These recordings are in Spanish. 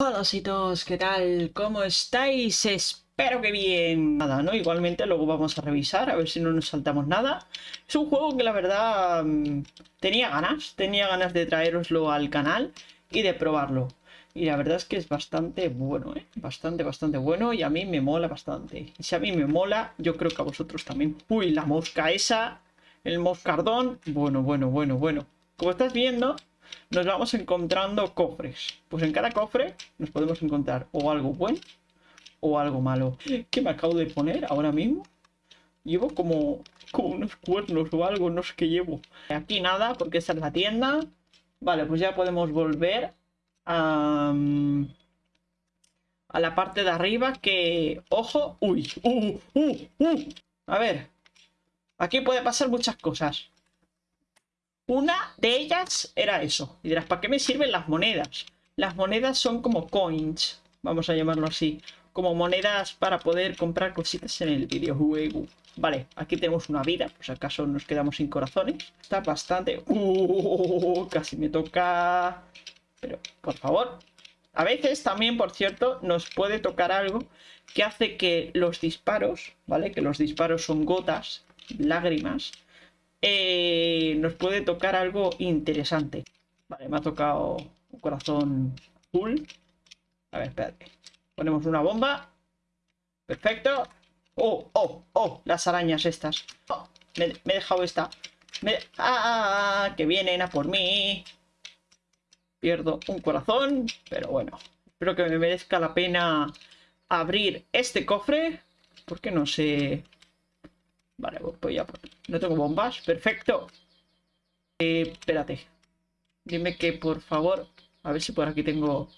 Hola todos, ¿qué tal? ¿Cómo estáis? Espero que bien. Nada, ¿no? Igualmente luego vamos a revisar, a ver si no nos saltamos nada. Es un juego que la verdad mm, tenía ganas, tenía ganas de traeroslo al canal y de probarlo. Y la verdad es que es bastante bueno, ¿eh? Bastante, bastante bueno y a mí me mola bastante. Y si a mí me mola, yo creo que a vosotros también. Uy, la mosca esa, el moscardón. Bueno, bueno, bueno, bueno. Como estás viendo, nos vamos encontrando cofres. Pues en cada cofre nos podemos encontrar o algo bueno o algo malo. ¿Qué me acabo de poner ahora mismo? Llevo como, como unos cuernos o algo, no sé qué llevo. Aquí nada, porque esta es la tienda. Vale, pues ya podemos volver a, a la parte de arriba que... ¡Ojo! ¡Uy! ¡Uh! ¡Uh! ¡Uh! A ver. Aquí puede pasar muchas cosas. Una de ellas era eso. Y dirás, ¿para qué me sirven las monedas? Las monedas son como coins, vamos a llamarlo así. Como monedas para poder comprar cositas en el videojuego. Vale, aquí tenemos una vida, si acaso nos quedamos sin corazones. Está bastante... Uh, casi me toca... Pero, por favor. A veces también, por cierto, nos puede tocar algo que hace que los disparos, ¿vale? Que los disparos son gotas, lágrimas eh, nos puede tocar algo interesante. Vale, me ha tocado un corazón full. A ver, espérate. Ponemos una bomba. Perfecto. Oh, oh, oh, las arañas estas. Oh, me, he dejado esta. ah, que vienen a por mí. Pierdo un corazón, pero bueno. Espero que me merezca la pena abrir este cofre. Porque no sé Vale, pues ya. No tengo bombas. Perfecto. Eh, espérate. Dime que, por favor... A ver si por aquí tengo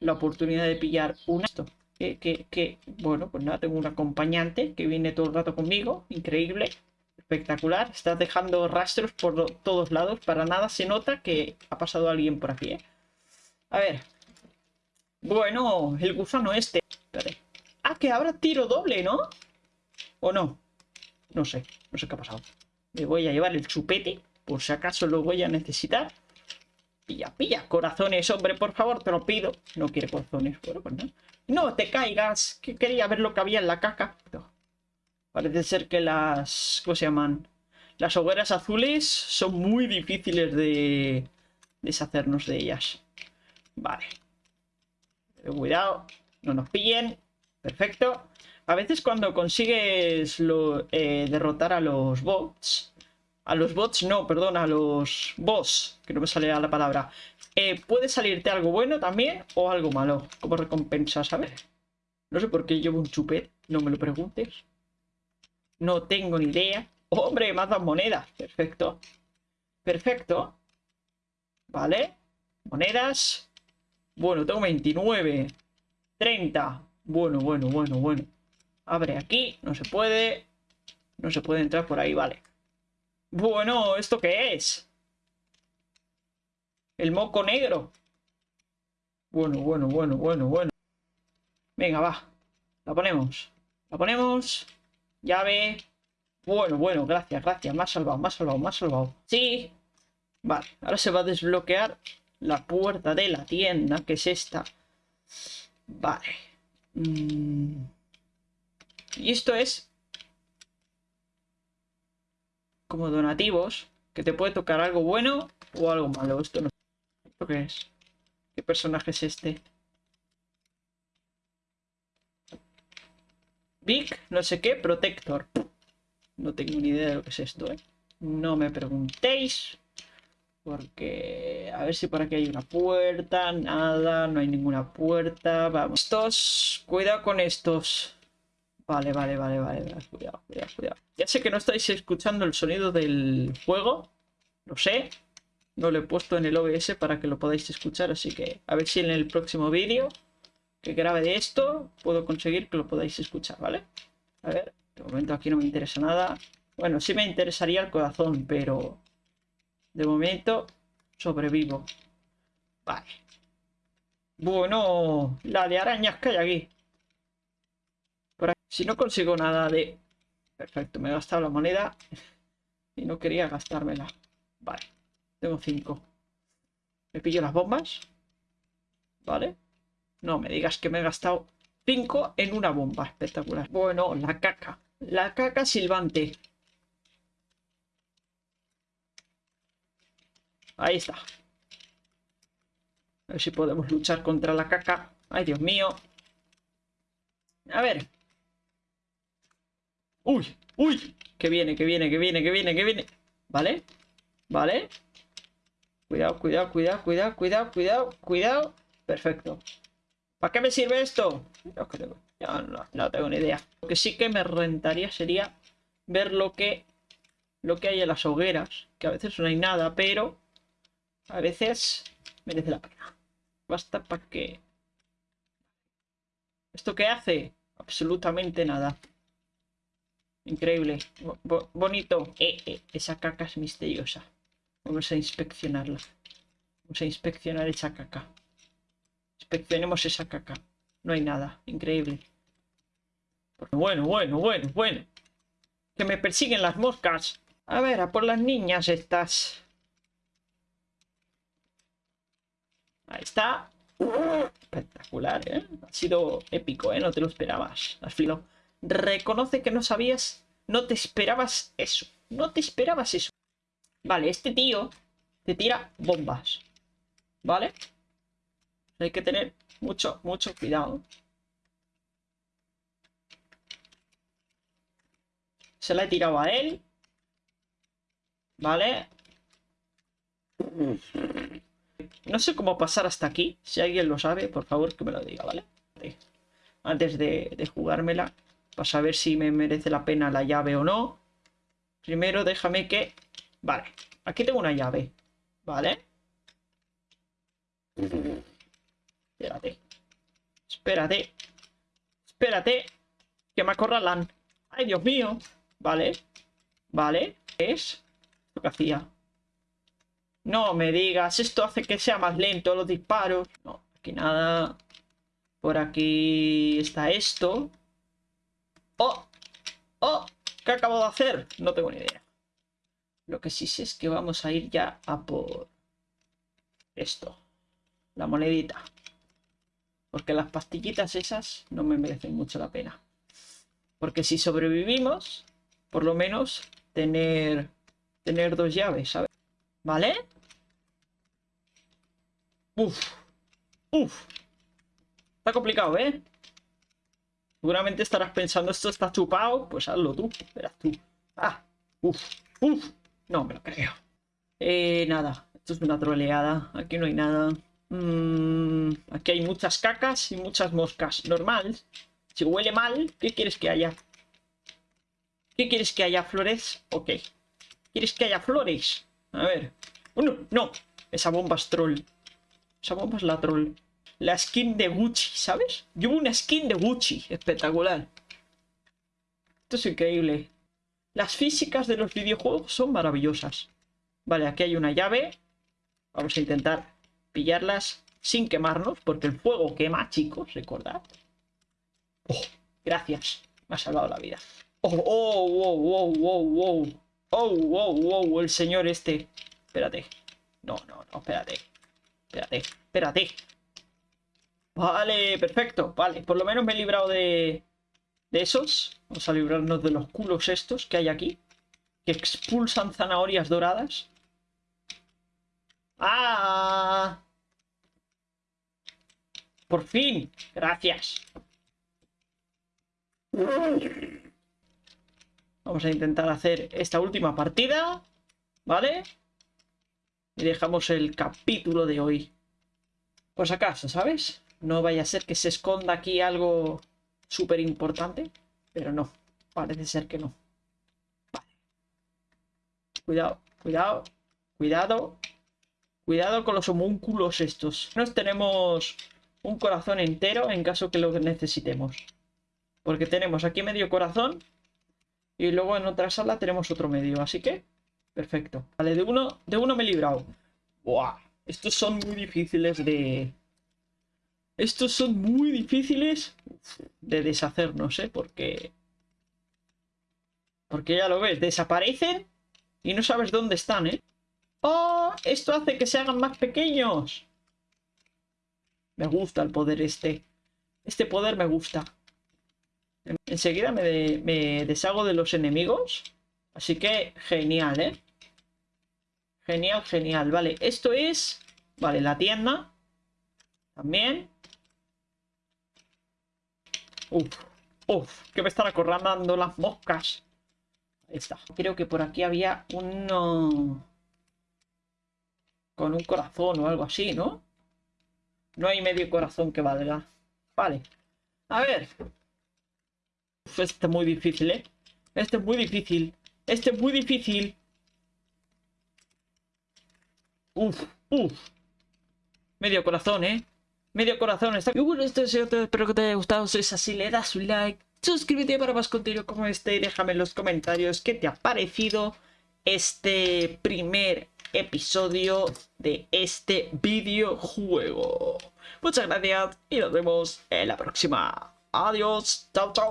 la oportunidad de pillar un esto. Que, que, que, bueno, pues nada, tengo un acompañante que viene todo el rato conmigo. Increíble. Espectacular. Estás dejando rastros por todos lados. Para nada se nota que ha pasado alguien por aquí, ¿eh? A ver. Bueno, el gusano este. Espérate. Ah, que ahora tiro doble, ¿no? ¿O no? No sé, no sé qué ha pasado. Me voy a llevar el chupete, por si acaso lo voy a necesitar. Pilla, pilla, corazones, hombre, por favor, te lo pido. No quiere corazones, bueno, pues no. No te caigas, que quería ver lo que había en la caca. Parece ser que las... ¿Cómo se llaman? Las hogueras azules son muy difíciles de deshacernos de ellas. Vale. Cuidado, no nos pillen. Perfecto. A veces cuando consigues eh, derrotar a los bots... A los bots, no, perdón, a los boss, que no me sale la palabra. Eh, puede salirte algo bueno también o algo malo, como recompensa, ¿sabes? No sé por qué llevo un chupet, no me lo preguntes. No tengo ni idea. ¡Hombre, me has monedas! Perfecto. Perfecto. Vale. Monedas. Bueno, tengo 29. 30. Bueno, bueno, bueno, bueno. Abre aquí, no se puede. No se puede entrar por ahí, vale. Bueno, ¿esto qué es? El moco negro. Bueno, bueno, bueno, bueno, bueno. Venga, va. La ponemos. La ponemos. Llave. Bueno, bueno, gracias, gracias. Más salvado, más salvado, más salvado. Sí. Vale, ahora se va a desbloquear la puerta de la tienda, que es esta. Vale. Mmm... Y esto es como donativos, que te puede tocar algo bueno o algo malo. Esto no ¿Esto qué es? ¿Qué personaje es este? Big, no sé qué, Protector. No tengo ni idea de lo que es esto, ¿eh? No me preguntéis. Porque... A ver si por aquí hay una puerta. Nada, no hay ninguna puerta. Vamos. Estos... Cuidado con estos. Vale, vale, vale, vale. Cuidado, cuidado, cuidado. Ya sé que no estáis escuchando el sonido del juego. Lo sé. No lo he puesto en el OBS para que lo podáis escuchar. Así que a ver si en el próximo vídeo que grabe de esto puedo conseguir que lo podáis escuchar, ¿vale? A ver, de momento aquí no me interesa nada. Bueno, sí me interesaría el corazón, pero de momento sobrevivo. Vale. Bueno, la de arañas que hay aquí. Si no consigo nada de... Perfecto, me he gastado la moneda y no quería gastármela. Vale, tengo cinco. Me pillo las bombas. Vale. No me digas que me he gastado 5 en una bomba. Espectacular. Bueno, la caca. La caca silbante. Ahí está. A ver si podemos luchar contra la caca. Ay, Dios mío. A ver. Uy, uy. Que viene, que viene, que viene, que viene, que viene. ¿Vale? ¿Vale? Cuidado, cuidado, cuidado, cuidado, cuidado, cuidado, cuidado. Perfecto. ¿Para qué me sirve esto? No, no, tengo ni idea. Lo que sí que me rentaría sería ver lo que, lo que hay en las hogueras. Que a veces no hay nada, pero a veces merece la pena. Basta para que... ¿Esto qué hace? Absolutamente nada. Increíble. bonito. Eh, eh, esa caca es misteriosa. Vamos a inspeccionarla. Vamos a inspeccionar esa caca. Inspeccionemos esa caca. No hay nada. Increíble. Bueno, bueno, bueno, bueno. Que me persiguen las moscas. A ver, a por las niñas estas. Ahí está. Espectacular, ¿eh? Ha sido épico, ¿eh? No te lo esperabas. Has filo. Reconoce que no sabías, no te esperabas eso. No te esperabas eso. Vale, este tío te tira bombas. ¿Vale? Hay que tener mucho, mucho cuidado. Se la he tirado a él. ¿Vale? No sé cómo pasar hasta aquí. Si alguien lo sabe, por favor que me lo diga, ¿vale? Antes de, jugármela para saber si me merece la pena la llave o no. Primero déjame que... Vale, aquí tengo una llave. Vale. Espérate. Espérate. Espérate. Que me acorralan. ¡Ay, Dios mío! Vale. Vale. ¿Qué es? Lo que hacía. No me digas. Esto hace que sea más lento los disparos. No, aquí nada. Por aquí está esto. ¡Oh! ¡Oh! ¿Qué acabo de hacer? No tengo ni idea. Lo que sí sé es que vamos a ir ya a por esto. La monedita. Porque las pastillitas esas no me merecen mucho la pena. Porque si sobrevivimos, por lo menos tener, tener dos llaves, ¿sabes? ¿Vale? Uf. Uf. Está complicado, ¿eh? Seguramente estarás pensando, esto está chupado. Pues hazlo tú, verás tú. Ah, uff, uff. No me lo creo. Eh, nada, esto es una troleada. Aquí no hay nada. Mm, aquí hay muchas cacas y muchas moscas. Normal. Si huele mal, ¿qué quieres que haya? ¿Qué quieres que haya, flores? Ok. ¿Quieres que haya flores? A ver. Oh, no, no. Esa bomba es troll. Es la troll la skin de Gucci, ¿sabes? Llevo una skin de Gucci, espectacular. Esto es increíble. Las físicas de los videojuegos son maravillosas. Vale, aquí hay una llave. Vamos a intentar pillarlas sin quemarnos, porque el fuego quema, chicos, recordad. Oh, gracias. Me ha salvado la vida. Oh, oh, wow, wow, wow, wow. Oh, wow, wow, el señor este. Espérate. No, no, no, espérate. Espérate, espérate. Vale, perfecto. Vale, por lo menos me he librado de, de esos. Vamos a librarnos de los culos estos que hay aquí. Que expulsan zanahorias doradas. ¡Ah! Por fin. Gracias. Vamos a intentar hacer esta última partida. ¿Vale? Y dejamos el capítulo de hoy. Pues acaso, ¿sabes? No vaya a ser que se esconda aquí algo súper importante. Pero no, parece ser que no. Vale. Cuidado, cuidado, cuidado. Cuidado con los homúnculos estos. Nos tenemos un corazón entero en caso que lo necesitemos. Porque tenemos aquí medio corazón. Y luego en otra sala tenemos otro medio. Así que, perfecto. Vale, de uno, de uno me he librado. Buah, estos son muy difíciles de, estos son muy difíciles de deshacernos, ¿eh? Porque... Porque ya lo ves, desaparecen y no sabes dónde están, ¿eh? ¡Oh! Esto hace que se hagan más pequeños. Me gusta el poder este. Este poder me gusta. Enseguida me, me deshago de los enemigos. Así que genial, ¿eh? Genial, genial. Vale, esto es... Vale, la tienda. También. Uf, uf, que me están acorralando las moscas. Ahí está. Creo que por aquí había uno... Con un corazón o algo así, ¿no? No hay medio corazón que valga. Vale. A ver. Uf, este es muy difícil, ¿eh? Este es muy difícil. Este es muy difícil. Uf, uf. Medio corazón, ¿eh? Medio corazón. Está... Y bueno, esto es todo. Espero que te haya gustado. Si es así, le das un like. Suscríbete para más contenido como este y déjame en los comentarios qué te ha parecido este primer episodio de este videojuego. Muchas gracias y nos vemos en la próxima. Adiós. Chao, chao.